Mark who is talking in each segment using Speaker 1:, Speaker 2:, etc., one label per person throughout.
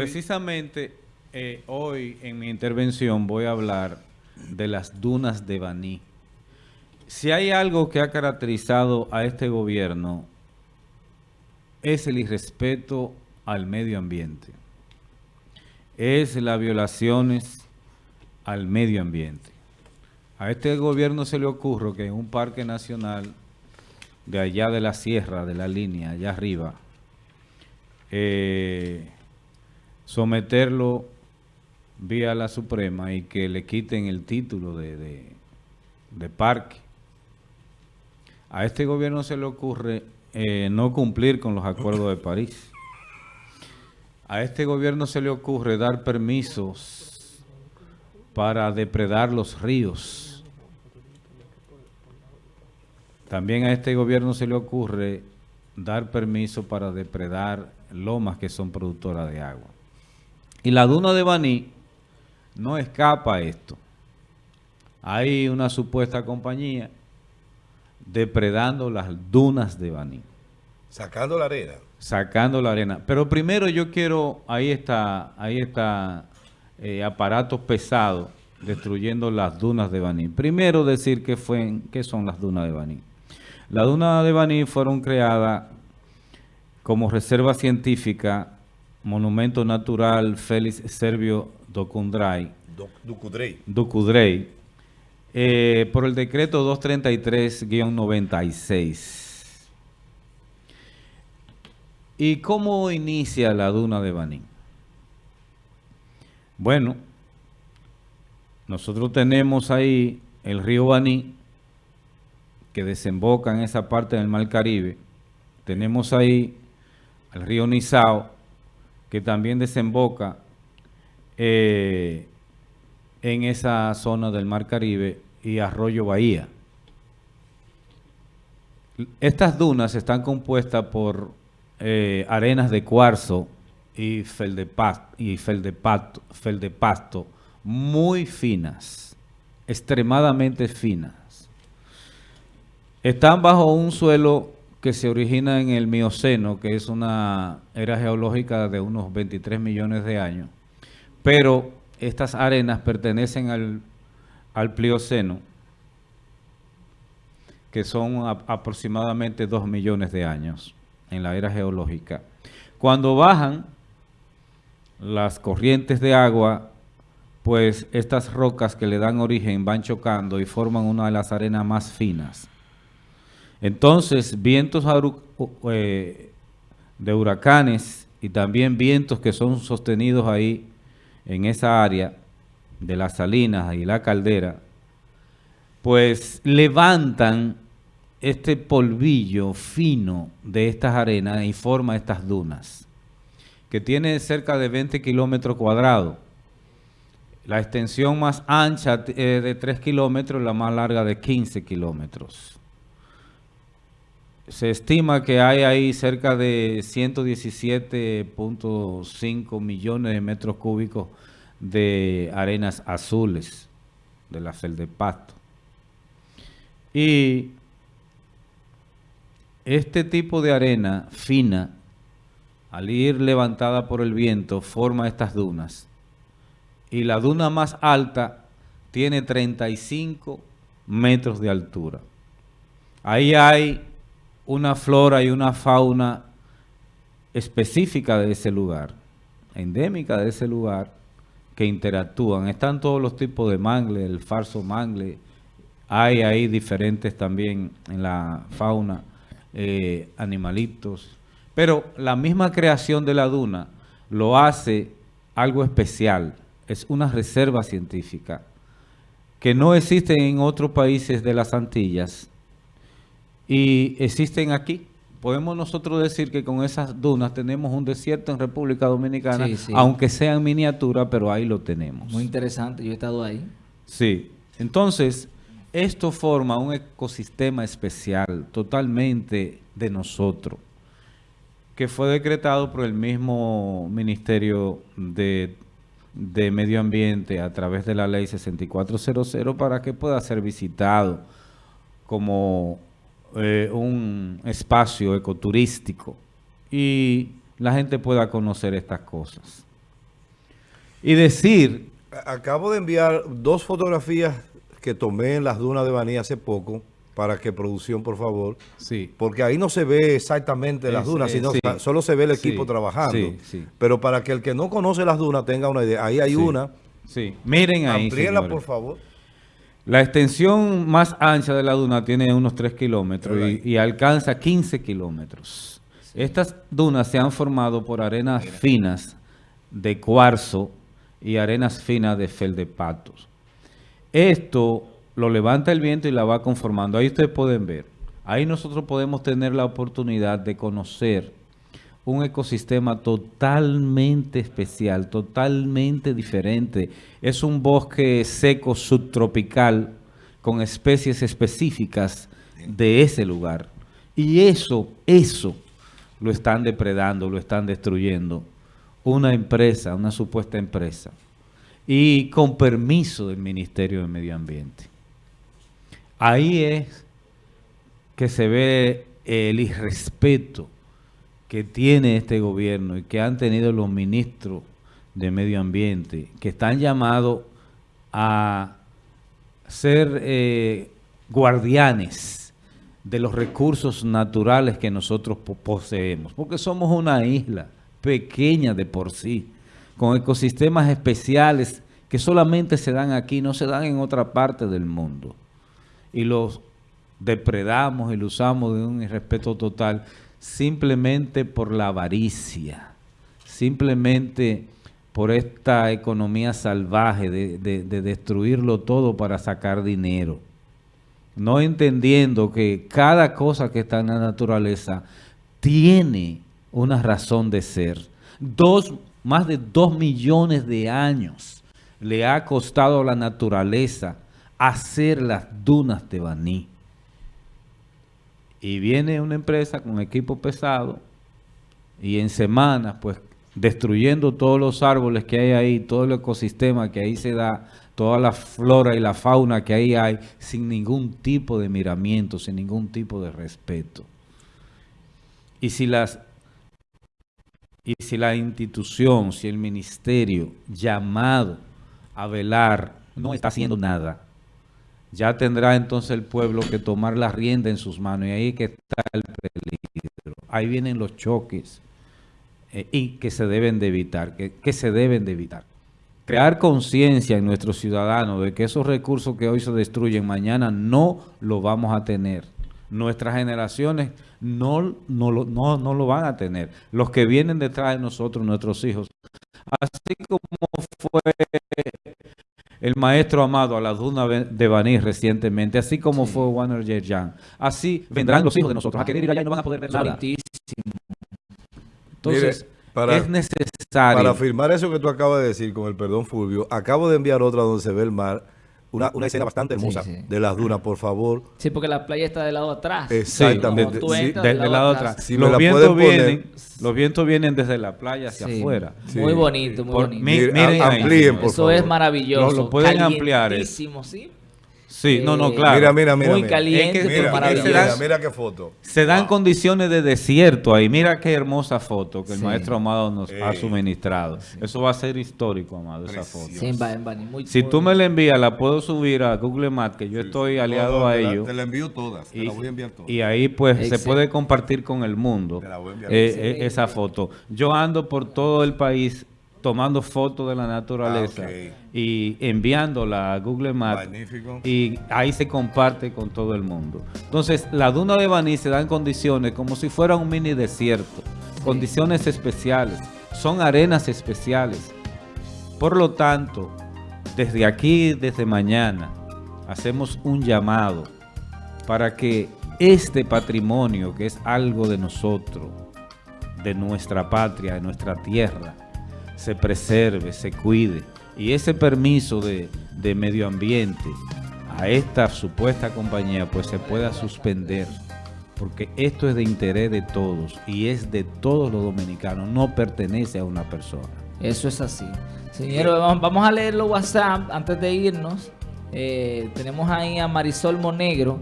Speaker 1: Precisamente eh, hoy en mi intervención voy a hablar de las dunas de Baní. Si hay algo que ha caracterizado a este gobierno es el irrespeto al medio ambiente. Es las violaciones al medio ambiente. A este gobierno se le ocurre que en un parque nacional de allá de la sierra, de la línea, allá arriba, eh, someterlo vía la Suprema y que le quiten el título de, de, parque. A este gobierno se le ocurre eh, no cumplir con los acuerdos de París. A este gobierno se le ocurre dar permisos para depredar los ríos. También a este gobierno se le ocurre dar permiso para depredar lomas que son productoras de agua. Y la duna de Baní no escapa a esto. Hay una supuesta compañía depredando las dunas de Baní.
Speaker 2: Sacando la arena.
Speaker 1: Sacando la arena. Pero primero yo quiero, ahí está, ahí está eh, aparatos pesados destruyendo las dunas de Baní. Primero decir que fue, qué son las dunas de Baní. Las dunas de Baní fueron creadas como reserva científica Monumento Natural Félix Servio Docundray, Ducudrey, eh, por el decreto 233-96. ¿Y cómo inicia la duna de Baní? Bueno, nosotros tenemos ahí el río Baní, que desemboca en esa parte del Mar Caribe. Tenemos ahí el río Nizao, que también desemboca eh, en esa zona del Mar Caribe y Arroyo Bahía. Estas dunas están compuestas por eh, arenas de cuarzo y feldepasto, y feldepasto muy finas, extremadamente finas. Están bajo un suelo que se origina en el Mioceno, que es una era geológica de unos 23 millones de años, pero estas arenas pertenecen al, al Plioceno, que son aproximadamente 2 millones de años en la era geológica. Cuando bajan las corrientes de agua, pues estas rocas que le dan origen van chocando y forman una de las arenas más finas. Entonces, vientos eh, de huracanes y también vientos que son sostenidos ahí en esa área de las salinas y la caldera, pues levantan este polvillo fino de estas arenas y forma estas dunas, que tiene cerca de 20 kilómetros cuadrados. La extensión más ancha eh, de 3 kilómetros, la más larga de 15 kilómetros se estima que hay ahí cerca de 117.5 millones de metros cúbicos de arenas azules de la pasto. Y este tipo de arena fina, al ir levantada por el viento, forma estas dunas. Y la duna más alta tiene 35 metros de altura. Ahí hay una flora y una fauna específica de ese lugar, endémica de ese lugar, que interactúan. Están todos los tipos de mangle, el falso mangle, hay ahí diferentes también en la fauna, eh, animalitos. Pero la misma creación de la duna lo hace algo especial, es una reserva científica que no existe en otros países de las Antillas, y existen aquí. Podemos nosotros decir que con esas dunas tenemos un desierto en República Dominicana, aunque sea en miniatura, pero ahí lo tenemos.
Speaker 3: Muy interesante, yo he estado ahí.
Speaker 1: Sí, entonces esto forma un ecosistema especial totalmente de nosotros, que fue decretado por el mismo Ministerio de, de Medio Ambiente a través de la Ley 6400 para que pueda ser visitado como eh, un espacio ecoturístico y la gente pueda conocer estas cosas. Y decir...
Speaker 2: Acabo de enviar dos fotografías que tomé en las dunas de Baní hace poco, para que producción, por favor.
Speaker 1: Sí.
Speaker 2: Porque ahí no se ve exactamente las dunas, sino solo se ve el equipo trabajando. Pero para que el que no conoce las dunas tenga una idea, ahí hay una.
Speaker 1: Sí, miren ahí,
Speaker 2: Amplíenla, por favor.
Speaker 1: La extensión más ancha de la duna tiene unos 3 kilómetros y, alcanza 15 kilómetros. Estas dunas se han formado por arenas finas de cuarzo y arenas finas de feldepatos. Esto lo levanta el viento y la va conformando. Ahí ustedes pueden ver. Ahí nosotros podemos tener la oportunidad de conocer un ecosistema totalmente especial, totalmente diferente. Es un bosque seco subtropical con especies específicas de ese lugar. Y eso, eso lo están depredando, lo están destruyendo. Una empresa, una supuesta empresa. Y con permiso del Ministerio de Medio Ambiente. Ahí es que se ve el irrespeto que tiene este gobierno y que han tenido los ministros de medio ambiente, que están llamados a ser eh, guardianes de los recursos naturales que nosotros poseemos, porque somos una isla pequeña de por sí, con ecosistemas especiales que solamente se dan aquí, no se dan en otra parte del mundo. Y los depredamos y los usamos de un irrespeto total simplemente por la avaricia, simplemente por esta economía salvaje de, de, destruirlo todo para sacar dinero. No entendiendo que cada cosa que está en la naturaleza tiene una razón de ser. Dos, más de dos millones de años le ha costado a la naturaleza hacer las dunas de Baní. Y viene una empresa con equipo pesado y en semanas, pues, destruyendo todos los árboles que hay ahí, todo el ecosistema que ahí se da, toda la flora y la fauna que ahí hay, sin ningún tipo de miramiento, sin ningún tipo de respeto. Y si las y si la institución, si el ministerio llamado a velar no está haciendo nada, ya tendrá entonces el pueblo que tomar la rienda en sus manos y ahí que está el peligro. Ahí vienen los choques eh, y que se deben de evitar, que, se deben de evitar. Crear conciencia en nuestros ciudadanos de que esos recursos que hoy se destruyen mañana no lo vamos a tener. Nuestras generaciones no, no, no, no lo van a tener. Los que vienen detrás de nosotros, nuestros hijos. Así como fue el maestro amado a la duna de Baní recientemente, así como fue Warner Yerjan. Así vendrán los hijos de nosotros a querer ir allá y no van a poder ver nada. Entonces, es necesario.
Speaker 2: Para afirmar eso que tú acabas de decir, con el perdón Fulvio, acabo de enviar otra donde se ve el mar una, una escena bastante hermosa de las dunas, por favor.
Speaker 3: Sí, porque la playa está del lado atrás.
Speaker 2: Exactamente.
Speaker 1: Sí, del, lado atrás. los, vientos vienen, los vientos vienen desde la playa hacia afuera.
Speaker 3: Muy bonito, muy bonito.
Speaker 2: miren amplíen, por
Speaker 3: Eso es maravilloso.
Speaker 1: Lo, pueden ampliar.
Speaker 3: ¿sí?
Speaker 1: Sí, no, no, eh, claro.
Speaker 2: Mira, mira, mira.
Speaker 3: Muy caliente,
Speaker 2: mira, mira, mira, qué foto.
Speaker 1: Se dan condiciones de desierto ahí. Mira qué hermosa foto que el maestro Amado nos ha suministrado. Eso va a ser histórico, Amado, esa foto.
Speaker 3: Sí, muy,
Speaker 1: si tú me la envías, la puedo subir a Google Maps, que yo estoy aliado a ellos.
Speaker 2: Te la envío todas, te la voy a enviar todas.
Speaker 1: Y ahí pues se puede compartir con el mundo eh, eh, esa foto. Yo ando por todo el país tomando fotos de la naturaleza ah, y enviándola a Google Maps y ahí se comparte con todo el mundo. Entonces, la duna de Baní se da en condiciones como si fuera un mini desierto, condiciones especiales, son arenas especiales. Por lo tanto, desde aquí, desde mañana, hacemos un llamado para que este patrimonio, que es algo de nosotros, de nuestra patria, de nuestra tierra, se preserve, se cuide. Y ese permiso de, medio ambiente a esta supuesta compañía pues se pueda suspender porque esto es de interés de todos y es de todos los dominicanos, no pertenece a una persona.
Speaker 3: Eso es así. Señores, vamos a leer los WhatsApp antes de irnos. Eh, tenemos ahí a Marisol Monegro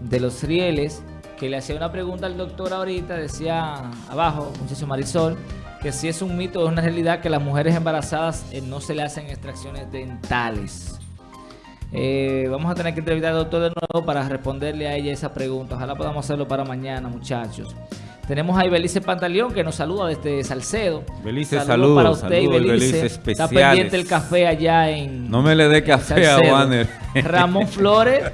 Speaker 3: de Los Rieles que le hacía una pregunta al doctor ahorita, decía abajo, muchacho Marisol, que si es un mito, es una realidad que las mujeres embarazadas eh, no se le hacen extracciones dentales. Eh, vamos a tener que entrevistar al doctor de nuevo para responderle a ella esa pregunta. Ojalá podamos hacerlo para mañana, muchachos. Tenemos a Belice Pantaleón que nos saluda desde Salcedo.
Speaker 1: Belice, saludos. para usted, saludos, Belice.
Speaker 3: Está pendiente el café allá en
Speaker 1: No me le dé café a Wanner.
Speaker 3: Ramón Flores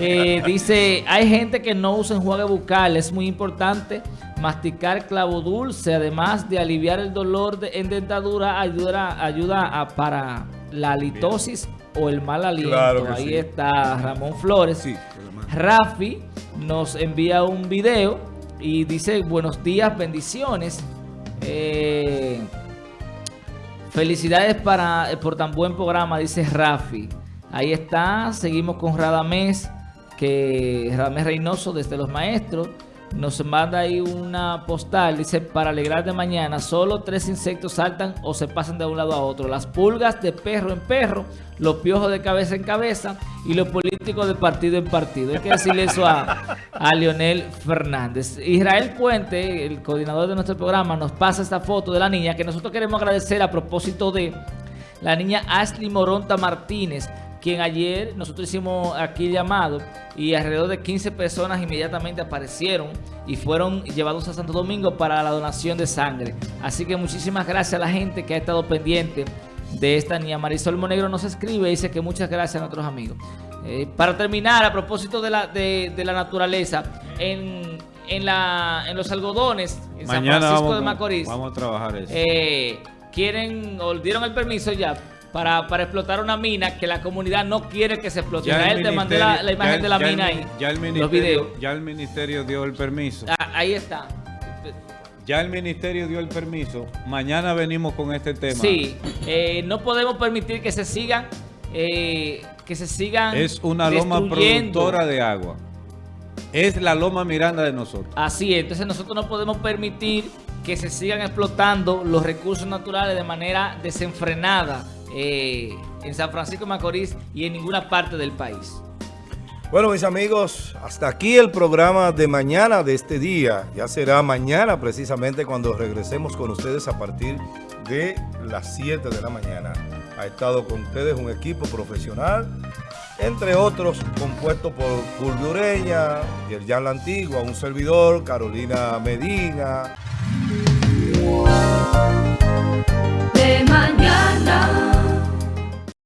Speaker 3: eh, dice, hay gente que no usa enjuague bucal, es muy importante masticar clavo dulce, además de aliviar el dolor de, en dentadura, ayuda, ayuda a, para la litosis o el mal aliento. Ahí está Ramón Flores. Sí, Rafi nos envía un video y dice, buenos días, bendiciones. Eh, felicidades para, eh, por tan buen programa, dice Rafi. Ahí está, seguimos con Radamés, que Radamés Reynoso desde Los Maestros nos manda ahí una postal, dice, para alegrar de mañana, solo tres insectos saltan o se pasan de un lado a otro. Las pulgas de perro en perro, los piojos de cabeza en cabeza y los políticos de partido en partido. Hay que decirle eso a, a Leonel Fernández. Israel Puente, el coordinador de nuestro programa, nos pasa esta foto de la niña que nosotros queremos agradecer a propósito de la niña Ashley Moronta Martínez, quien ayer nosotros hicimos aquí llamado y alrededor de 15 personas inmediatamente aparecieron y fueron llevados a Santo Domingo para la donación de sangre. Así que muchísimas gracias a la gente que ha estado pendiente de esta niña. Marisol Monegro nos escribe y dice que muchas gracias a nuestros amigos. Eh, para terminar, a propósito de la, de, la naturaleza, en, en, la, en los algodones, en San Francisco de Macorís,
Speaker 1: vamos a trabajar eso.
Speaker 3: Eh, quieren, o dieron el permiso ya para, para, explotar una mina que la comunidad no quiere que se explote. Ya él te mandé la, imagen de la mina ahí.
Speaker 1: El, ya el ministerio dio el permiso.
Speaker 3: Ah, ahí está.
Speaker 1: Ya el ministerio dio el permiso. Mañana venimos con este tema.
Speaker 3: Sí, eh, no podemos permitir que se sigan, eh, que se sigan.
Speaker 1: Es una loma productora de agua. Es la loma Miranda de nosotros.
Speaker 3: Así es. Entonces nosotros no podemos permitir que se sigan explotando los recursos naturales de manera desenfrenada eh, en San Francisco de Macorís y en ninguna parte del país.
Speaker 2: Bueno, mis amigos, hasta aquí el programa de mañana de este día. Ya será mañana precisamente cuando regresemos con ustedes a partir de las 7 de la mañana. Ha estado con ustedes un equipo profesional, entre otros compuesto por Fulvio Ureña, Yerjan La Antigua, un servidor, Carolina Medina.
Speaker 4: De mañana.